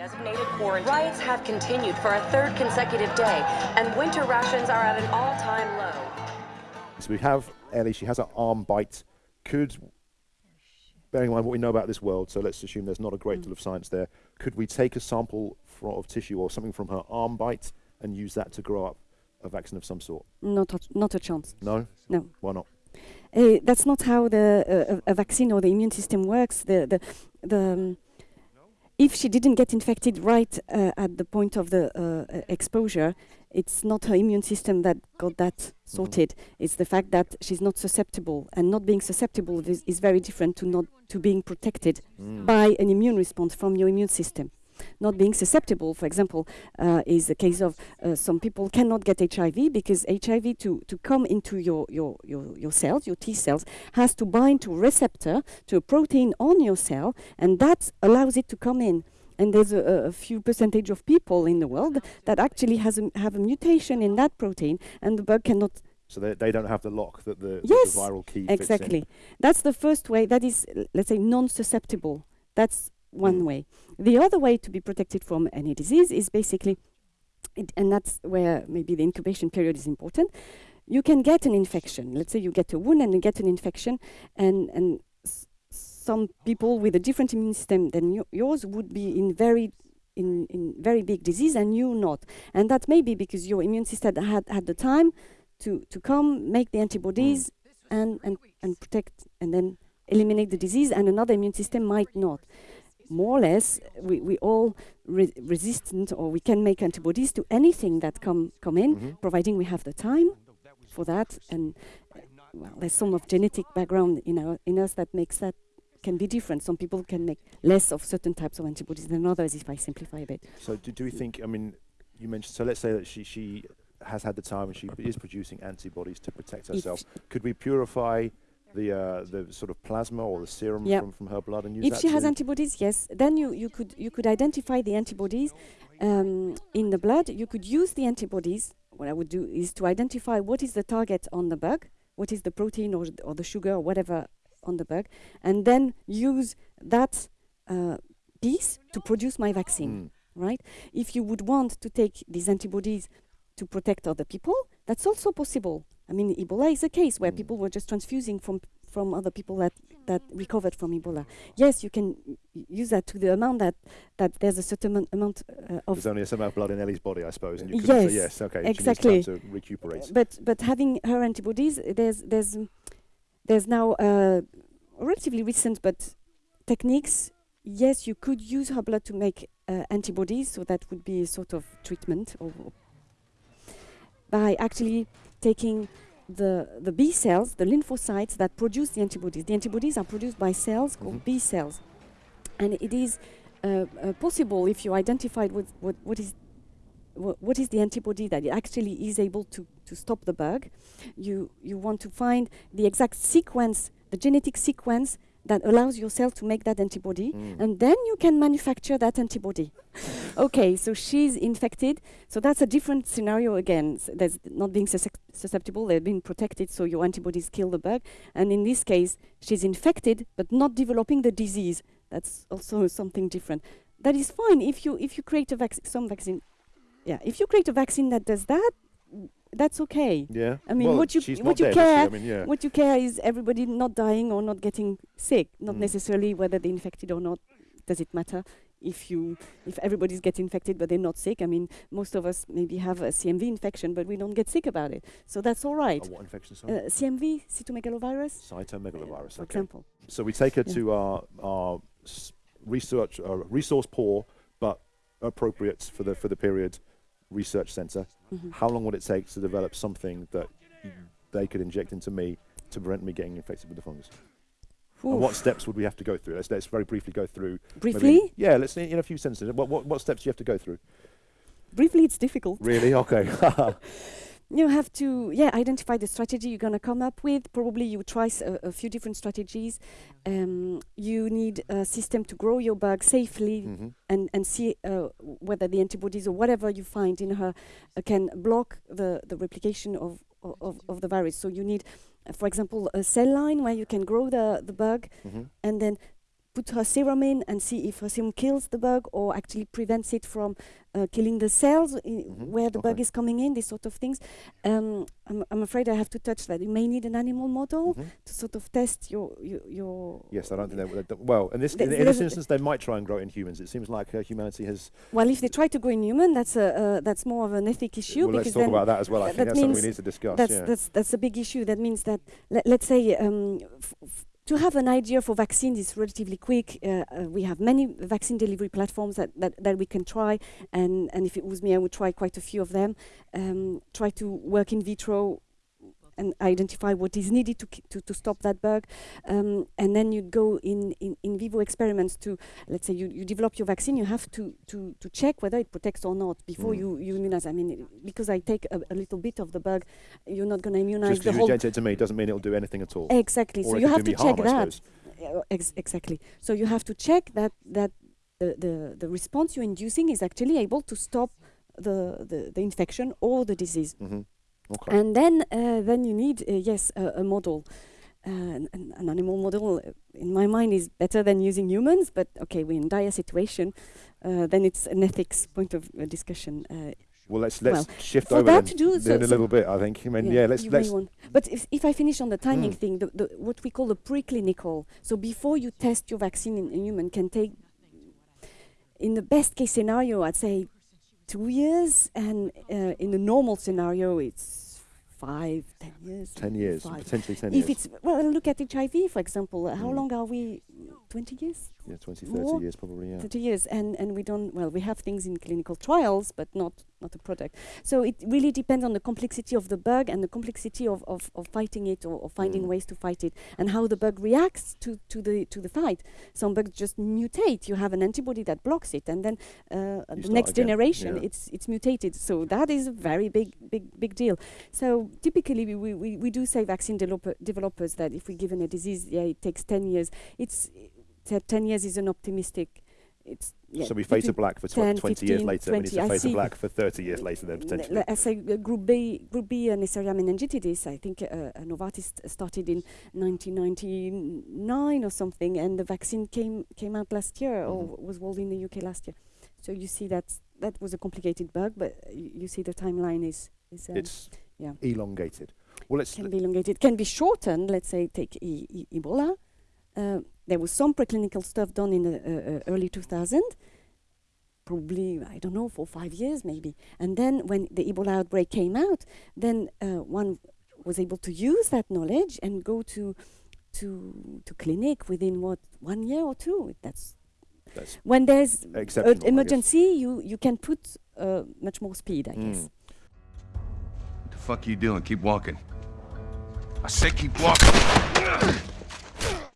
Designated quarantine. Riots have continued for a third consecutive day, and winter rations are at an all-time low. So we have Ellie, she has an arm bite. Could, bearing in mind what we know about this world, so let's assume there's not a great deal of science there, could we take a sample fro- of tissue or something from her arm bite and use that to grow up a vaccine of some sort? Not a, not a chance. No? No. Why not? Uh, that's not how the uh, a a vaccine or the immune system works. The the the um, if she didn't get infected right uh, at the point of the uh, uh, exposure, it's not her immune system that got that sorted. It's the fact that she's not susceptible, and not being susceptible is, is very different to not to being protected Mm. by an immune response from your immune system. Not being susceptible, for example, uh, is the case of uh, some people cannot get HIV because HIV to, to come into your, your, your, your cells, your T cells, has to bind to a receptor, to a protein on your cell, and that allows it to come in. And there's a, a- few percentage of people in the world that actually has a, have a mutation in that protein, and the bug cannot So they, they don't have the lock that the, that the viral key fits in. Exactly. That's the first way. That is, let's say, non-susceptible. That's one Mm. way. The other way to be protected from any disease is basically, it, and that's where maybe the incubation period is important. You can get an infection. Let's say you get a wound and you get an infection, and and some people with a different immune system than yours would be in very in, in very big disease and you not. And that may be because your immune system had had the time to, to come make the antibodies and, and, and protect and then eliminate the disease and another immune system might not. More or less, we, we all re- resistant or we can make antibodies to anything that come, come in, Mhm. providing we have the time for that. And uh, well, there's some of genetic background in, our, in us that makes that can be different. Some people can make less of certain types of antibodies than others, if I simplify a bit. So do, do we think, I mean, you mentioned, so let's say that she, she has had the time and she is producing antibodies to protect If herself. Could we purify the uh, the sort of plasma or the serum Yeah. from, from her blood and use if she has antibodies, yes, then you, you could you could identify the antibodies um, in the blood. You could use the antibodies. What I would do is to identify what is the target on the bug, what is the protein or, or the sugar or whatever on the bug, and then use that uh, piece to produce my vaccine. Mm. Right? If you would want to take these antibodies to protect other people, that's also possible. I mean, Ebola is a case where Mm. people were just transfusing from from other people that that recovered from Ebola. Yes, you can use that to the amount that that there's a certain amount- uh, of There's only a certain amount of blood in Ellie's body, I suppose. And you Yes, yes, okay. exactly. She needs time to recuperate. but but having her antibodies, there's there's there's now uh, relatively recent but techniques. Yes, you could use her blood to make uh, antibodies, so that would be a sort of treatment or by actually taking the the B cells, the lymphocytes that produce the antibodies. The antibodies are produced by cells called Mhm. B cells, and it is uh, uh, possible if you identified what what, what is wha- what is the antibody that it actually is able to, to stop the bug. You you want to find the exact sequence, the genetic sequence that allows your cell to make that antibody, Mm. and then you can manufacture that antibody. okay, so she's infected. So that's a different scenario again. S- There's not being suscep- susceptible, they've been protected, so your antibodies kill the bug. And in this case, she's infected but not developing the disease. That's also something different. That is fine if you if you create a vac- some vaccine. Yeah, if you create a vaccine that does that, that's okay. Yeah. I mean, well, what you- what you dead, care- I mean, yeah. What you care is everybody not dying or not getting sick, not Mm. necessarily whether they're infected or not. Does it matter if you if everybody's get infected but they're not sick? I mean, most of us maybe have a CMV infection, but we don't get sick about it, so that's all right. Oh, what infection? Sorry. Uh, CMV, cytomegalovirus, Cytomegalovirus. for Okay. example. So we take her Yeah. to our our research uh, resource poor but appropriate for the for the period research center. Mhm. How long would it take to develop something that they could inject into me to prevent me getting infected with the fungus? And what steps would we have to go through? Let's, let's very briefly go through. maybe- Briefly, yeah, let's in a few sentences. What, what what steps do you have to go through? briefly, it's difficult. Really? Okay. You have to, yeah, identify the strategy you're going to come up with. Probably you try s- a, a few different strategies. Um, you need a system to grow your bug safely hmm and, and see uh, whether the antibodies or whatever you find in her uh, can block the, the replication of, of, of the virus. So you need, uh, for example, a cell line where you can grow the, the bug hmm and then put her serum in and see if her serum kills the bug or actually prevents it from uh, killing the cells i- Mhm, where the bug is coming in. These sort of things. Um, I'm, I'm afraid I have to touch that. You may need an animal model Mhm. to sort of test your your. your Yes, I don't think that... would. Well, in this, in, in this instance, they might try and grow it in humans. It seems like uh, humanity has. well, if they try to grow in human, that's a uh, that's more of an ethic issue well, let's talk then about that as well. I that think that's something we need to discuss. that's yeah. that's that's a big issue. That means that let, let's say um, to have an idea for vaccines is relatively quick. Uh, uh, we have many vaccine delivery platforms that, that, that we can try, and, and if it was me, I would try quite a few of them. Um, try to work in vitro and identify what is needed to to, to stop that bug, um, and then you go in, in, in vivo experiments to let's say you, you develop your vaccine. You have to, to, to check whether it protects or not before Mm. you, you immunize. I mean, because I take a, a little bit of the bug, you're not going to immunize Just the because you whole inject it to me doesn't mean it'll do anything at all. Exactly. Or so you have to check harm, that. Ex- exactly. So you have to check that that the, the, the response you're inducing is actually able to stop the, the, the infection or the disease. hmm Okay. And then uh, then you need uh, yes a, a model. Uh, an, an an animal model, in my mind, is better than using humans. But okay, we're in dire situation. Uh, then it's an ethics point of uh, discussion. Uh, well, let's let's well, shift over that then, to do, then so- a so- little bit. I think. I mean, yeah. let's let's. But if, if I finish on the timing Mm. thing, the, the, what we call the preclinical, so before you test your vaccine in, in human, can take, in the best case scenario, I'd say two years, and uh, in the normal scenario, it's five, ten years. Ten years, five. potentially ten If years. If it's well, look at HIV, for example. uh, How Mm. long are we? Twenty years. Yeah, 20, 30 more? years probably. Yeah. 30 years and and we don't well we have things in clinical trials but not not a product so it really depends on the complexity of the bug and the complexity of, of, of fighting it or, or finding Mm. ways to fight it and how the bug reacts to, to the to the fight some bugs just mutate you have an antibody that blocks it and then uh, the next again, generation yeah. it's it's mutated so that is a very big big big deal so typically we, we, we, we do say vaccine developer, developers that if we're given a disease yeah it takes 10 years it's 10 years is an optimistic it's yeah, so we fade to between black for tw- 10, 20 years 15, later. We need 20. to I fade to black for 30 years later then potentially. I say uh, Group B, Group B, uh, Neisseria meningitidis. I think uh, Novartis started in 1999 or something, and the vaccine came came out last year or Mhm. was rolled in the UK last year. So you see that that was a complicated bug, but you, you see the timeline is is um, it's yeah. elongated. Well, let's can be elongated, It can be shortened. Let's say take e- e- Ebola. There was some preclinical stuff done in the uh, uh, early 2000, probably I don't know for five years maybe. And then when the Ebola outbreak came out, then uh, one was able to use that knowledge and go to to to clinic within what one year or two. That's that's when there's an emergency, you you can put uh, much more speed, I guess. Mm. What the fuck are you doing? Keep walking. I said keep walking.